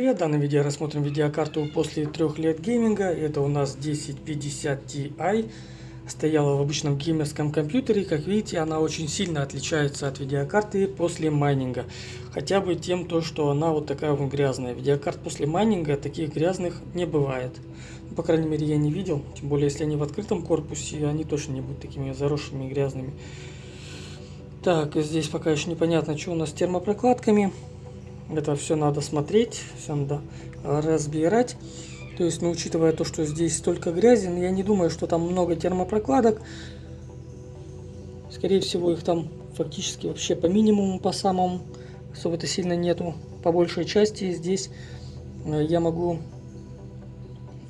привет! В данном видео рассмотрим видеокарту после трех лет гейминга. Это у нас 1050 Ti. Стояла в обычном геймерском компьютере. Как видите, она очень сильно отличается от видеокарты после майнинга. Хотя бы тем, то, что она вот такая вот грязная. Видеокарт после майнинга таких грязных не бывает. По крайней мере, я не видел. Тем более, если они в открытом корпусе, они точно не будут такими заросшими и грязными. Так, здесь пока еще непонятно, что у нас с термопрокладками. Это все надо смотреть, все надо разбирать. То есть, ну, учитывая то, что здесь столько грязи, я не думаю, что там много термопрокладок. Скорее всего, их там фактически вообще по минимуму, по самому. Особо-то сильно нету. По большей части здесь э, я могу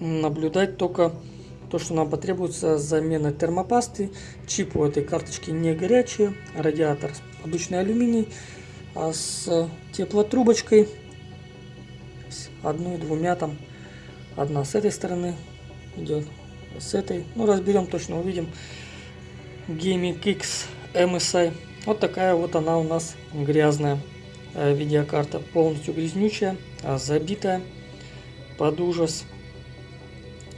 наблюдать только то, что нам потребуется замена термопасты. Чип у этой карточки не горячий, радиатор обычный алюминий а с теплотрубочкой одной двумя там одна с этой стороны идет с этой. Ну разберем точно увидим. Gaming X MSI вот такая вот она у нас грязная э, видеокарта. Полностью грязнючая а забитая под ужас.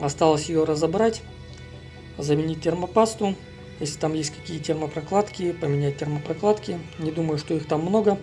Осталось ее разобрать заменить термопасту если там есть какие термопрокладки, поменять термопрокладки. Не думаю, что их там много.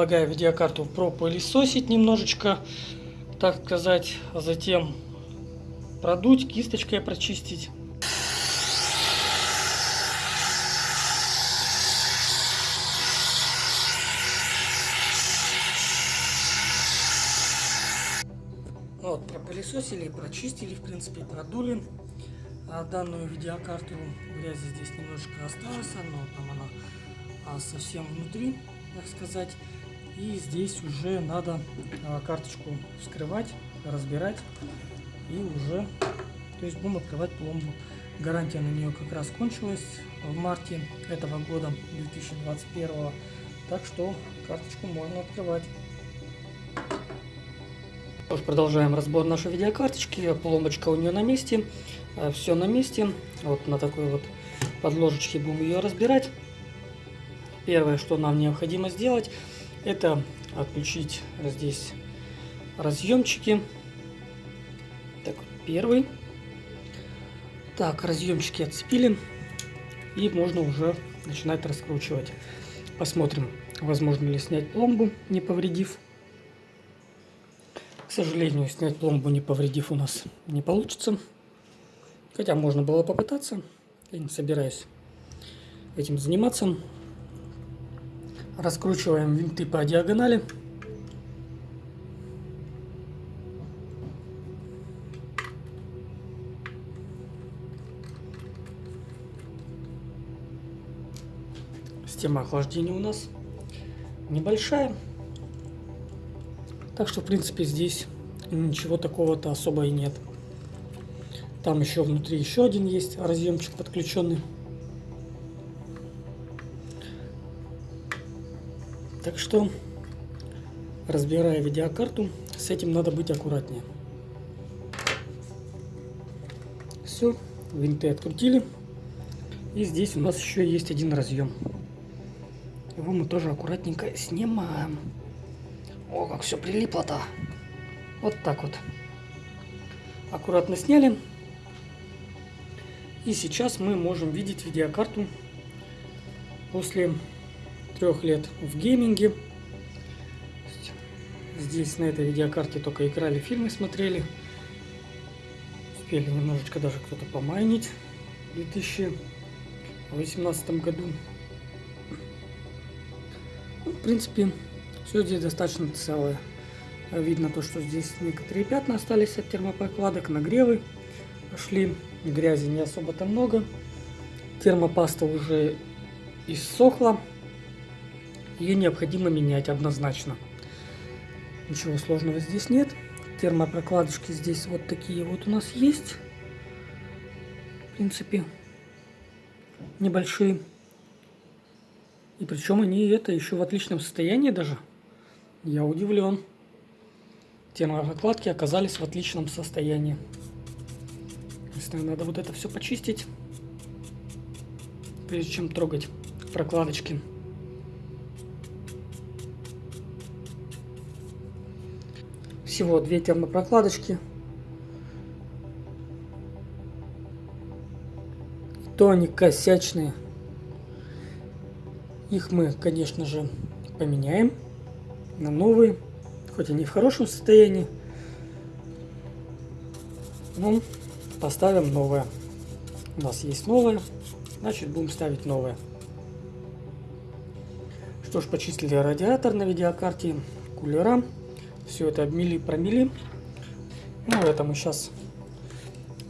Предлагаю видеокарту пропылесосить немножечко, так сказать, а затем продуть, кисточкой прочистить. Вот, пропылесосили, прочистили, в принципе, продули. А данную видеокарту грязи здесь немножко осталось, но там она а, совсем внутри, так сказать. И здесь уже надо а, карточку вскрывать, разбирать и уже, то есть будем открывать пломбу. Гарантия на нее как раз кончилась в марте этого года, 2021. Так что карточку можно открывать. Продолжаем разбор нашей видеокарточки. Пломбочка у нее на месте. А, Все на месте. Вот на такой вот подложечке будем ее разбирать. Первое, что нам необходимо сделать, это отключить здесь разъемчики. Так, первый. Так, разъемчики отцепили. И можно уже начинать раскручивать. Посмотрим, возможно ли снять пломбу, не повредив. К сожалению, снять пломбу, не повредив, у нас не получится. Хотя можно было попытаться. Я не собираюсь этим заниматься. Раскручиваем винты по диагонали. Система охлаждения у нас небольшая. Так что, в принципе, здесь ничего такого-то особо и нет. Там еще внутри еще один есть разъемчик подключенный. Так что, разбирая видеокарту, с этим надо быть аккуратнее. Все, винты открутили. И здесь у нас еще есть один разъем. Его мы тоже аккуратненько снимаем. О, как все прилипло-то. Вот так вот. Аккуратно сняли. И сейчас мы можем видеть видеокарту после трех лет в гейминге. Здесь на этой видеокарте только играли, фильмы смотрели. Успели немножечко даже кто-то помайнить. в 2018 году. Ну, в принципе, все здесь достаточно целое. Видно то, что здесь некоторые пятна остались от термопрокладок, нагревы пошли, грязи не особо-то много. Термопаста уже иссохла, ее необходимо менять однозначно. Ничего сложного здесь нет. Термопрокладочки здесь вот такие вот у нас есть. В принципе, небольшие. И причем они это еще в отличном состоянии даже. Я удивлен термопрокладки оказались в отличном состоянии. Единственное, надо вот это все почистить, прежде чем трогать прокладочки. Всего две термопрокладочки. То они косячные. Их мы, конечно же, поменяем на новые хоть и не в хорошем состоянии, но поставим новое. У нас есть новое, значит будем ставить новое. Что ж, почистили радиатор на видеокарте, кулера. Все это обмели, промели. Ну, это мы сейчас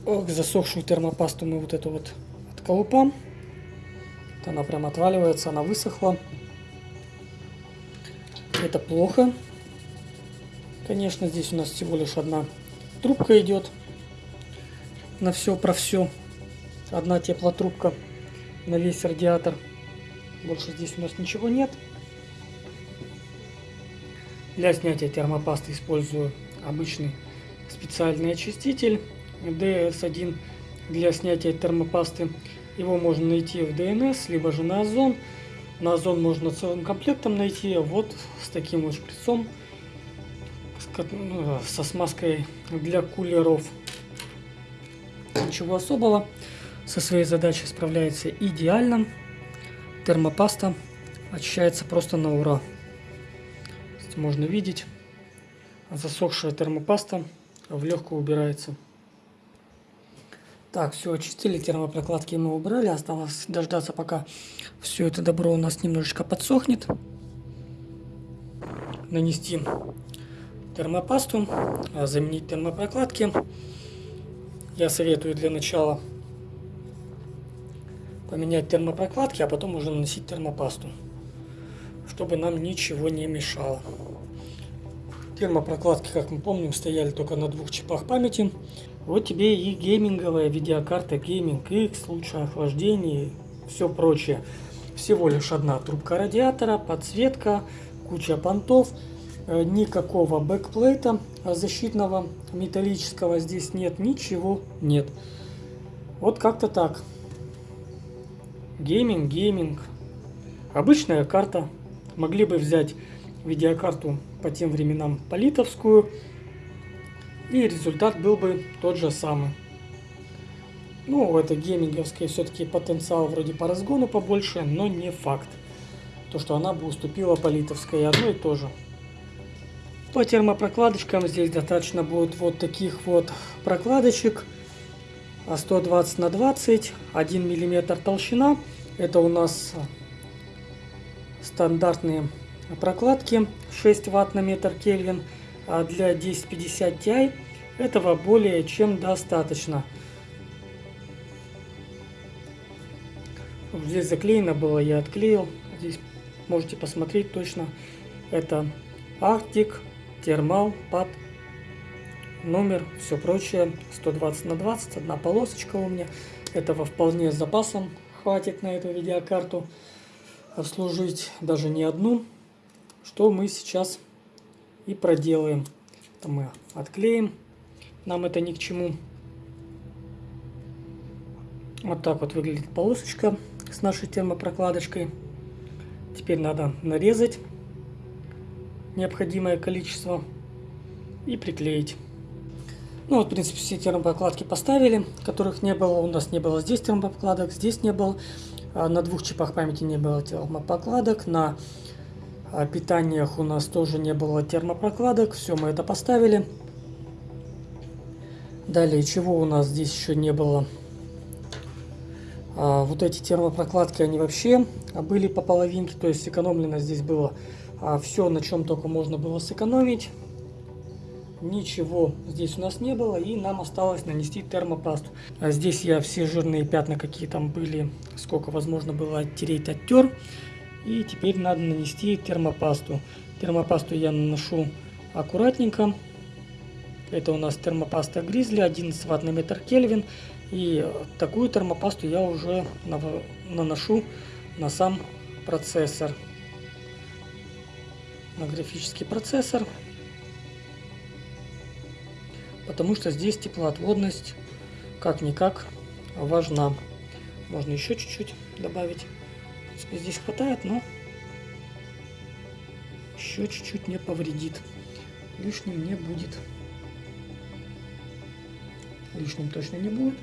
Ох, засохшую термопасту мы вот эту вот отколупам. Вот она прям отваливается, она высохла. Это плохо. Конечно, здесь у нас всего лишь одна трубка идет на все про все. Одна теплотрубка на весь радиатор. Больше здесь у нас ничего нет. Для снятия термопасты использую обычный специальный очиститель DS1 для снятия термопасты. Его можно найти в DNS, либо же на Озон. На Озон можно целым комплектом найти. Вот с таким вот шприцом ну, со смазкой для кулеров. Ничего особого. Со своей задачей справляется идеально. Термопаста очищается просто на ура. Можно видеть, засохшая термопаста в легкую убирается. Так, все очистили, термопрокладки мы убрали. Осталось дождаться, пока все это добро у нас немножечко подсохнет. Нанести термопасту, а заменить термопрокладки. Я советую для начала поменять термопрокладки, а потом уже наносить термопасту, чтобы нам ничего не мешало. Термопрокладки, как мы помним, стояли только на двух чипах памяти. Вот тебе и гейминговая видеокарта Gaming X, лучшее охлаждение, все прочее. Всего лишь одна трубка радиатора, подсветка, куча понтов – Э, никакого бэкплейта защитного металлического здесь нет, ничего нет. Вот как-то так. Gaming, gaming. Обычная карта. Могли бы взять видеокарту по тем временам палитовскую. И результат был бы тот же самый. Ну, это гейминговская все-таки потенциал вроде по разгону побольше, но не факт. То, что она бы уступила палитовской, одно и то же. По термопрокладочкам здесь достаточно будет вот таких вот прокладочек. 120 на 20, 1 миллиметр толщина. Это у нас стандартные прокладки 6 ватт на метр Кельвин. А для 1050 Ti этого более чем достаточно. Здесь заклеено было, я отклеил. Здесь можете посмотреть точно. Это Arctic термал, пад, номер, все прочее. 120 на 20, одна полосочка у меня. Этого вполне с запасом хватит на эту видеокарту обслужить даже не одну. Что мы сейчас и проделаем. Это мы отклеим. Нам это ни к чему. Вот так вот выглядит полосочка с нашей термопрокладочкой. Теперь надо нарезать необходимое количество и приклеить. Ну вот, в принципе, все термопрокладки поставили, которых не было. У нас не было здесь термопрокладок, здесь не было. А на двух чипах памяти не было термопрокладок. На а, питаниях у нас тоже не было термопрокладок. Все, мы это поставили. Далее, чего у нас здесь еще не было? А вот эти термопрокладки, они вообще были по половинке, то есть сэкономлено здесь было все, на чем только можно было сэкономить. Ничего здесь у нас не было, и нам осталось нанести термопасту. А здесь я все жирные пятна, какие там были, сколько возможно было оттереть, оттер. И теперь надо нанести термопасту. Термопасту я наношу аккуратненько. Это у нас термопаста Гризли, 11 ватт на метр Кельвин. И такую термопасту я уже наношу на сам процессор. На графический процессор. Потому что здесь теплоотводность как-никак важна. Можно еще чуть-чуть добавить. Здесь хватает, но еще чуть-чуть не повредит. Лишним не будет. Лишним точно не будет.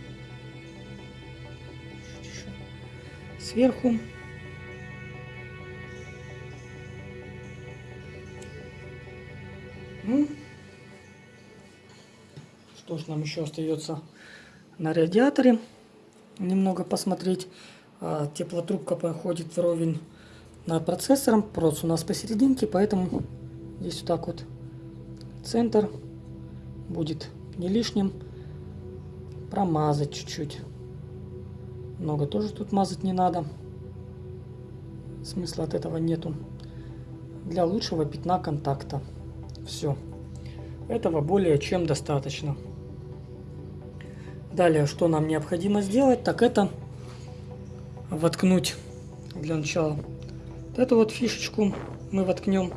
Сверху. Ну, что ж, нам еще остается на радиаторе немного посмотреть. А, теплотрубка проходит вровень над процессором. Прос у нас посерединке, поэтому здесь вот так вот центр будет не лишним промазать чуть-чуть. Много тоже тут мазать не надо. Смысла от этого нету. Для лучшего пятна контакта. Все. Этого более чем достаточно. Далее, что нам необходимо сделать, так это воткнуть для начала вот эту вот фишечку мы воткнем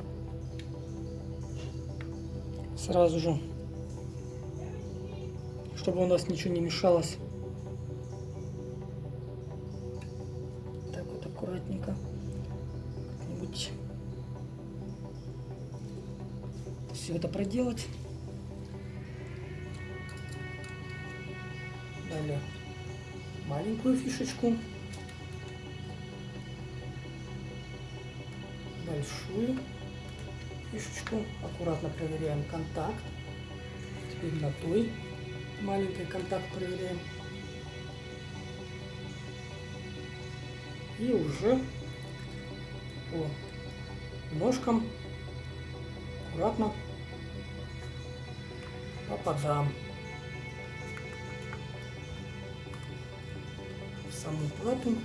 сразу же, чтобы у нас ничего не мешалось. Так вот аккуратненько. Как-нибудь все это проделать. Маленькую фишечку. Большую фишечку. Аккуратно проверяем контакт. Теперь на той маленький контакт проверяем. И уже по ножкам аккуратно попадам саму плату.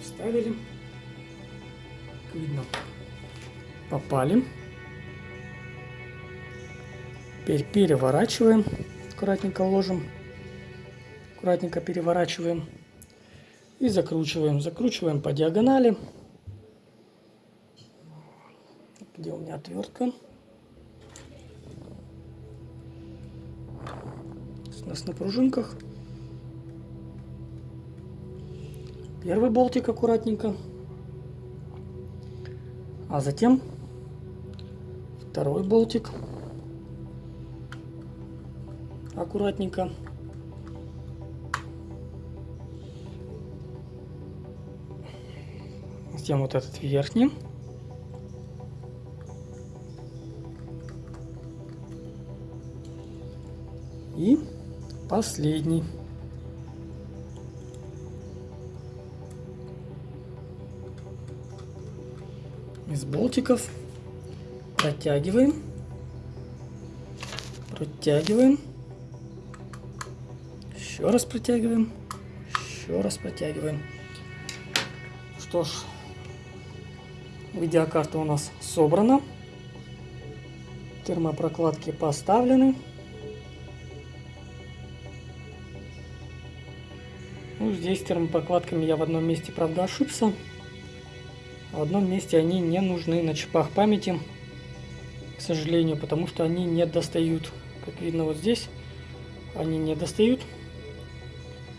Вставили видно. Попали. Теперь переворачиваем. Аккуратненько ложим. Аккуратненько переворачиваем. И закручиваем. Закручиваем по диагонали. Где у меня отвертка? Нас на пружинках. Первый болтик аккуратненько. А затем второй болтик. Аккуратненько. Затем вот этот верхний. И последний. из болтиков протягиваем, протягиваем, еще раз протягиваем, еще раз протягиваем. Что ж, видеокарта у нас собрана, термопрокладки поставлены. Ну, здесь термопрокладками я в одном месте, правда, ошибся. В одном месте они не нужны на чипах памяти, к сожалению, потому что они не достают. Как видно вот здесь, они не достают.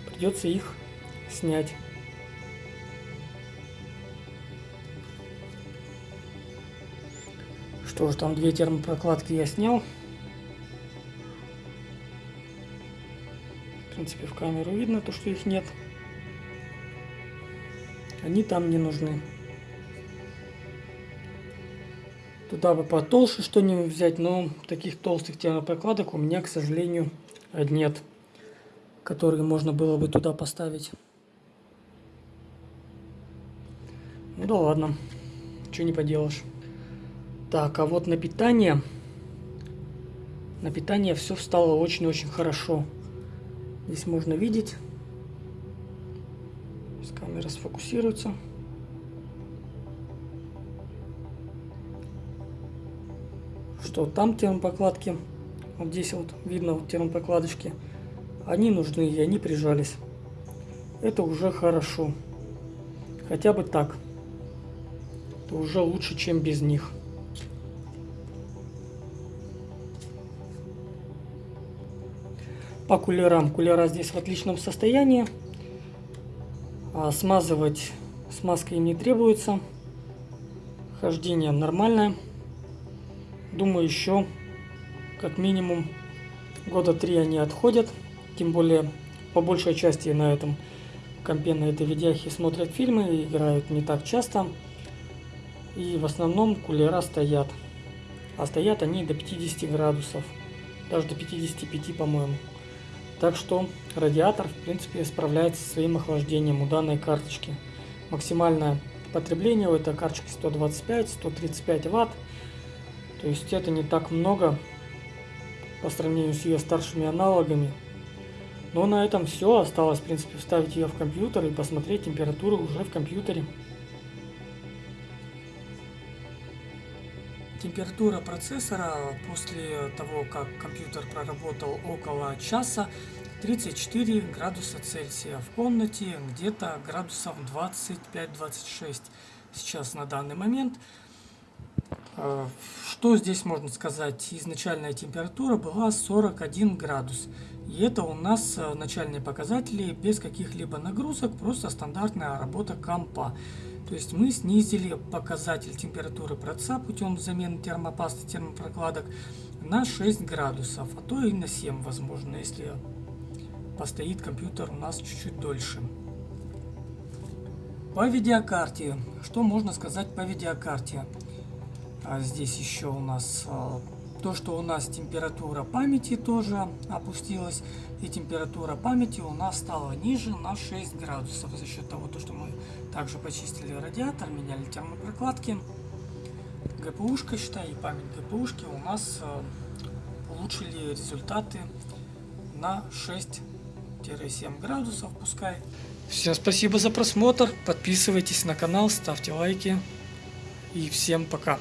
Придется их снять. Что ж, там две термопрокладки я снял. Принципе, в камеру видно то, что их нет. Они там не нужны. Туда бы потолще что-нибудь взять, но таких толстых термопрокладок у меня, к сожалению, нет, которые можно было бы туда поставить. Ну да ладно, что не поделаешь. Так, а вот на питание, на питание все встало очень-очень хорошо. Здесь можно видеть, с камера сфокусируется. Что там термопокладки, вот здесь вот видно вот термопокладочки, они нужны и они прижались. Это уже хорошо. Хотя бы так. Это уже лучше, чем без них. По кулерам. Кулера здесь в отличном состоянии. А смазывать смазкой им не требуется. Хождение нормальное. Думаю, еще как минимум года три они отходят. Тем более, по большей части на этом компе, на этой видяхе смотрят фильмы играют не так часто. И в основном кулера стоят. А стоят они до 50 градусов. Даже до 55, по-моему. Так что радиатор, в принципе, справляется со своим охлаждением у данной карточки. Максимальное потребление у этой карточки 125-135 ватт. То есть это не так много по сравнению с ее старшими аналогами. Но на этом все. Осталось, в принципе, вставить ее в компьютер и посмотреть температуру уже в компьютере. Температура процессора после того, как компьютер проработал около часа, 34 градуса Цельсия. В комнате где-то градусов 25-26 сейчас на данный момент. А, что здесь можно сказать? Изначальная температура была 41 градус. И это у нас э, начальные показатели без каких-либо нагрузок, просто стандартная работа компа. То есть мы снизили показатель температуры проца путем замены термопасты, термопрокладок на 6 градусов, а то и на 7 возможно, если постоит компьютер у нас чуть-чуть дольше. По видеокарте. Что можно сказать по видеокарте? А здесь еще у нас а, то, что у нас температура памяти тоже опустилась, и температура памяти у нас стала ниже на 6 градусов за счет того, что мы также почистили радиатор, меняли термопрокладки. ГПУшка, считай, и память ГПУшки у нас э, улучшили результаты на 6-7 градусов, пускай. Все, спасибо за просмотр, подписывайтесь на канал, ставьте лайки и всем пока.